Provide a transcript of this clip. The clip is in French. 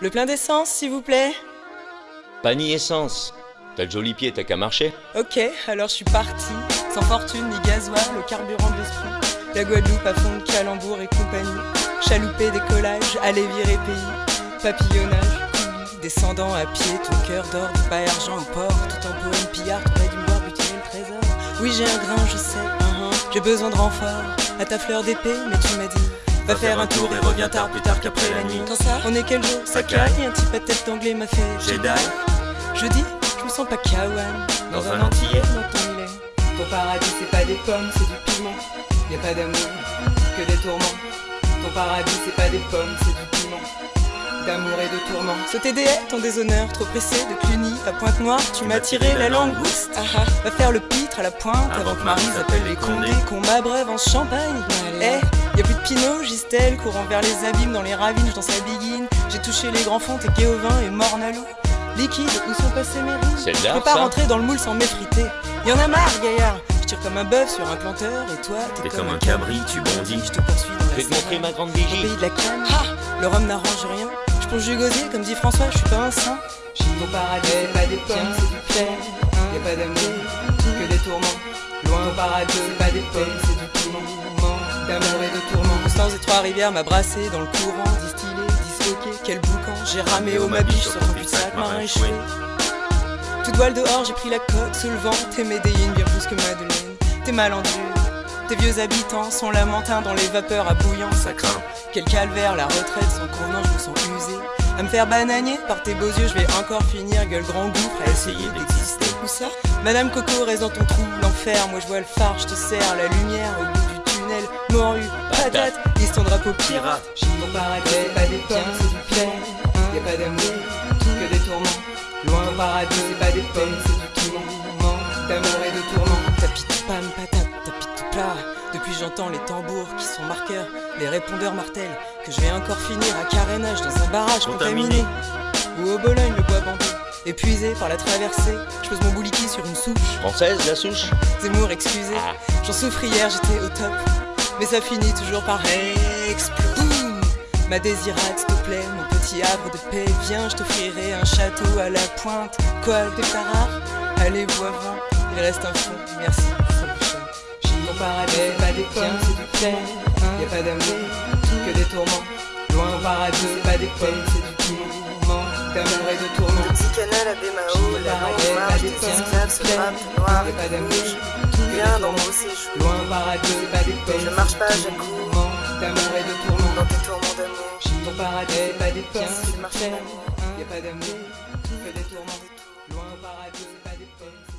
Le plein d'essence, s'il vous plaît Pas ni essence. T'as le joli pied, t'as qu'à marcher. Ok, alors je suis parti. Sans fortune ni gasoil, le carburant de l'esprit. La Guadeloupe à fond de calembour et compagnie. Chaloupé, décollage, aller virer pays. Papillonnage, coulis, descendant à pied, ton cœur d'or, pas argent au port. Tout en poème pillard, dû me voir butiner le trésor. Oui, j'ai un grain, je sais, j'ai besoin de renfort. À ta fleur d'épée, mais tu m'as dit. Va faire un tour et reviens tard plus tard qu'après la nuit. Quand ça On est quel jour Ça caille Un type à tête d'anglais m'a fait Jedi. Jeudi, je me sens pas kawan. Dans un antillais. Dans ton îlet. Ton paradis, c'est pas des pommes, c'est du piment. Y a pas d'amour, que des tourments. Ton paradis, c'est pas des pommes, c'est du piment. D'amour et de tourments. Ce TDA, ton déshonneur, trop pressé de Cluny à Pointe-Noire, tu m'as tiré la langouste. Ah ah, va faire le pitre à la pointe avant que Marie appelle les condés, qu'on m'abreuve en champagne. Eh, Y'a plus de Pinot, Gistel, courant vers les abîmes, dans les ravines, je danse la biguine. J'ai touché les grands fonds, t'es Guéovin et Mornalo. Liquide, où sont passés mes rimes C'est Je peux pas rentrer dans le moule sans m'effriter. Y'en a marre, gaillard. Je tire comme un bœuf sur un planteur, et toi, t'es comme, un cabri, tu bondis. Je te poursuis dans Je la vais te montrer ma grande Au vigie. pays de la canne, ha Le rhum n'arrange rien. Je plonge du gosier, comme dit François, je suis pas un saint. Mon paradis, c'est pas des pommes, c'est du plaid. Y'a pas d'amour, que des tourments. Loin au paradis, pas des pommes, c'est du piment. D'amour et de tourments. Constance et Trois-Rivières m'a brassé dans le courant, distillé, disloqué. Quel boucan, j'ai ramé au ma biche sur ton cul-de-sac marin échoué. Toute voile dehors, j'ai pris la coque sous le vent. T'es médéine bien plus que Madeleine. T'es malandré. Tes vieux habitants sont lamentins dans les vapeurs à bouillant. Ça craint. Quel calvaire, la retraite sans convenant, je me sens usé. À me faire bananier par tes beaux yeux, je vais encore finir, gueule grand gouffre, à essayer d'exister. Où ça? Madame Coco reste dans ton trou, l'enfer. Moi je vois le phare, je te sers la lumière au bout tunnel. Morue, patate, ton drapeau pirate. J'ai mon paradis, c'est pas des pommes, c'est du plaid. Y'a pas d'amour, que des tourments. Loin au paradis, c'est pas des pommes, c'est du piment. D'amour et de tourments. Tapis de pam, patate, tapis tout plat. Depuis j'entends les tambours qui sont marqueurs, les répondeurs martèlent que je vais encore finir à carénage dans un barrage contaminé. Ou au Bologne le bois bandé, épuisé par la traversée, je pose mon bouliki sur une souche. Française, la souche Zemmour excusez, Ah. j'en souffre hier, j'étais au top. Mais ça finit toujours par exploser. Ma désirade, s'il te plaît, mon petit havre de paix, viens, je t'offrirai un château à la pointe. Quoi, t'es pas rare Allez, voivin, il reste un fond, merci, ça. J'ai mon paradis, pas des pommes, c'est du plaid. Y'a pas d'amour, que des tourments. Loin au paradis, c'est pas des pommes, c'est du piment. De tourments. Petit canal à Bémao, la longue marche des esclaves se Y'a pas rouge. des Viens dans mon séjour, Loin paradis, c'est pas des pommes. je marche pas, j'accours. tourments. dans tes tourments d'amour. Ton paradis, c'est pas des tu marches c'est l'amour. Y'a pas d'amour, que des tourments. Loin au paradis, c'est pas des pommes.